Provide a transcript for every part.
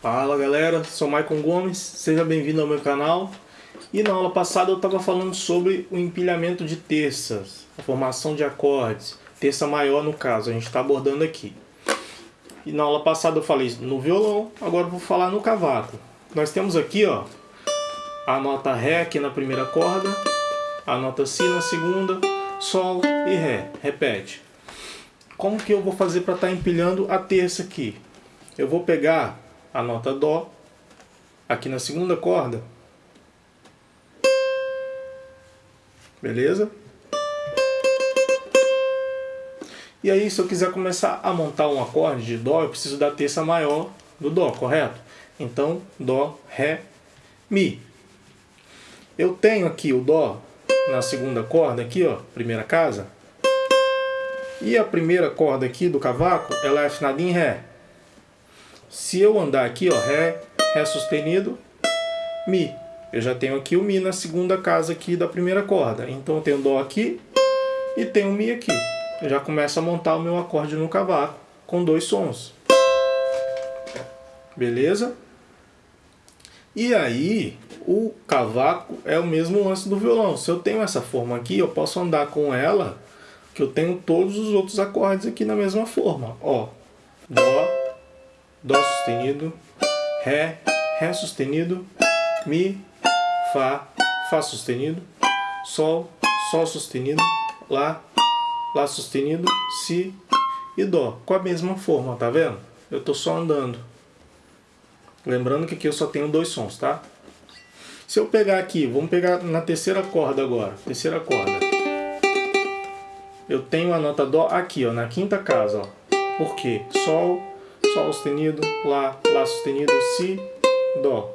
Fala galera, sou Maicon Gomes, seja bem-vindo ao meu canal. E na aula passada eu estava falando sobre o empilhamento de terças, a formação de acordes, terça maior no caso, a gente está abordando aqui. E na aula passada eu falei no violão, agora vou falar no cavaco. Nós temos aqui ó, a nota Ré aqui na primeira corda, a nota Si na segunda, Sol e Ré, repete. Como que eu vou fazer para estar tá empilhando a terça aqui? Eu vou pegar a nota Dó, aqui na segunda corda. Beleza? E aí, se eu quiser começar a montar um acorde de Dó, eu preciso da terça maior do Dó, correto? Então, Dó, Ré, Mi. Eu tenho aqui o Dó na segunda corda, aqui ó, primeira casa. E a primeira corda aqui do cavaco, ela é afinada em Ré. Se eu andar aqui, ó, Ré, Ré sustenido, Mi. Eu já tenho aqui o Mi na segunda casa aqui da primeira corda. Então eu tenho Dó aqui e tenho Mi aqui. Eu já começo a montar o meu acorde no cavaco com dois sons. Beleza? E aí, o cavaco é o mesmo lance do violão. Se eu tenho essa forma aqui, eu posso andar com ela, que eu tenho todos os outros acordes aqui na mesma forma. Ó, Dó, Dó sustenido, Ré, Ré sustenido, Mi, Fá, Fá sustenido, Sol, Sol sustenido, Lá, Lá sustenido, Si e Dó. Com a mesma forma, tá vendo? Eu tô só andando. Lembrando que aqui eu só tenho dois sons, tá? Se eu pegar aqui, vamos pegar na terceira corda agora, terceira corda. Eu tenho a nota Dó aqui, ó, na quinta casa, ó. Por quê? Sol, Sol sustenido, Lá, Lá sustenido, Si, Dó.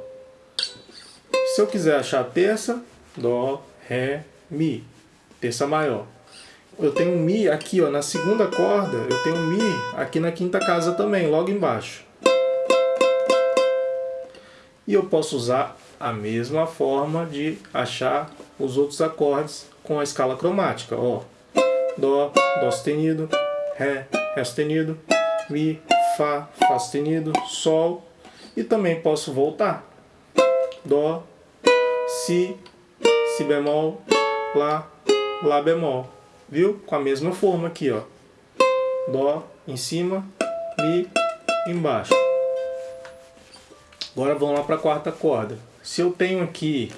Se eu quiser achar a terça, Dó, Ré, Mi, terça maior. Eu tenho Mi aqui, ó, na segunda corda, eu tenho Mi aqui na quinta casa também, logo embaixo. E eu posso usar a mesma forma de achar os outros acordes com a escala cromática, ó. Dó, Dó sustenido, Ré, Ré sustenido, Mi, Fá, Fá sustenido, Sol. E também posso voltar. Dó, Si, Si bemol, Lá, Lá bemol. Viu? Com a mesma forma aqui, ó. Dó em cima, Mi embaixo. Agora vamos lá para a quarta corda. Se eu tenho aqui,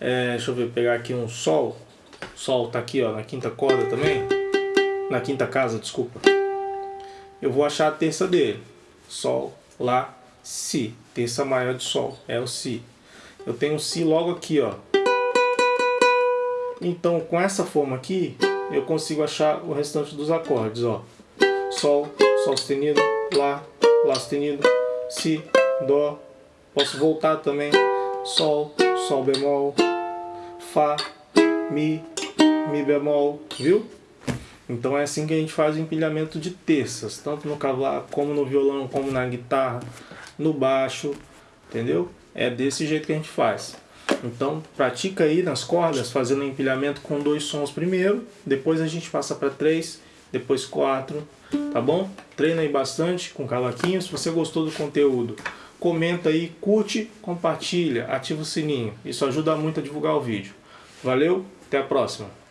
é, deixa eu ver, pegar aqui um Sol. Sol tá aqui ó, na quinta corda também. Na quinta casa, desculpa eu vou achar a terça dele. Sol, Lá, Si. Terça maior de Sol, é o Si. Eu tenho Si logo aqui, ó. Então, com essa forma aqui, eu consigo achar o restante dos acordes, ó. Sol, Sol sustenido, Lá, Lá sustenido, Si, Dó. Posso voltar também. Sol, Sol bemol, Fá, Mi, Mi bemol, viu? Então é assim que a gente faz o empilhamento de terças, tanto no cavaco, como no violão, como na guitarra, no baixo, entendeu? É desse jeito que a gente faz. Então pratica aí nas cordas, fazendo empilhamento com dois sons primeiro, depois a gente passa para três, depois quatro, tá bom? Treina aí bastante com cavaquinho, se você gostou do conteúdo, comenta aí, curte, compartilha, ativa o sininho, isso ajuda muito a divulgar o vídeo. Valeu, até a próxima!